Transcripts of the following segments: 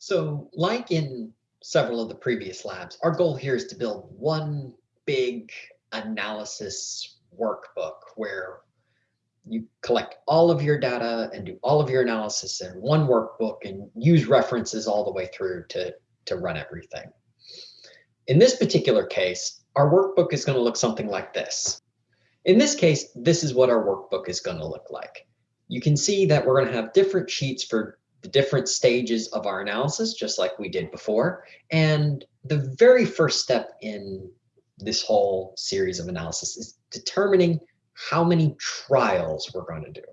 So like in several of the previous labs, our goal here is to build one big analysis workbook where you collect all of your data and do all of your analysis in one workbook and use references all the way through to, to run everything. In this particular case, our workbook is going to look something like this. In this case, this is what our workbook is going to look like. You can see that we're going to have different sheets for the different stages of our analysis, just like we did before. And the very first step in this whole series of analysis is determining how many trials we're going to do.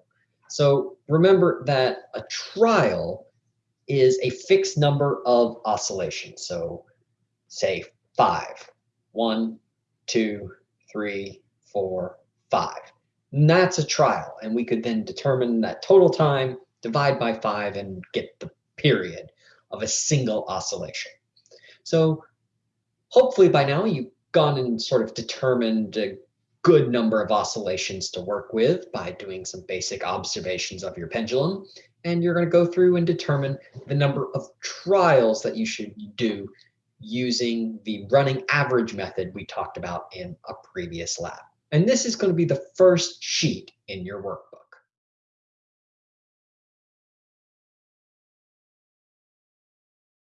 So remember that a trial is a fixed number of oscillations. So say five, one, two, three, four, five. And that's a trial. And we could then determine that total time divide by five and get the period of a single oscillation. So hopefully by now you've gone and sort of determined a good number of oscillations to work with by doing some basic observations of your pendulum. And you're going to go through and determine the number of trials that you should do using the running average method we talked about in a previous lab. And this is going to be the first sheet in your work.